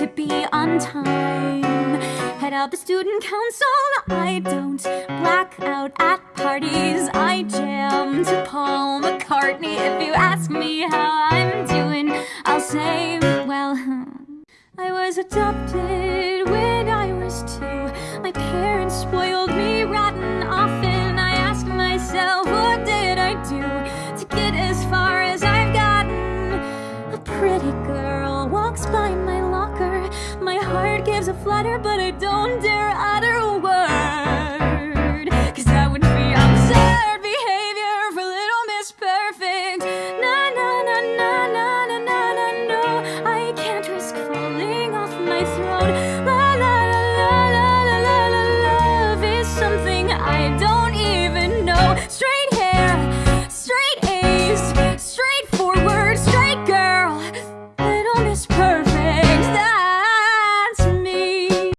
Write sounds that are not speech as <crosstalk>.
to be on time. Head out the student council, I don't black out at parties. I jam to Paul McCartney. If you ask me how I'm doing, I'll say, well, <laughs> I was adopted when I was two. My parents spoiled me rotten often. I ask myself, what did I do to get as far as I've gotten? A pretty girl walks by gives a flutter, but I don't dare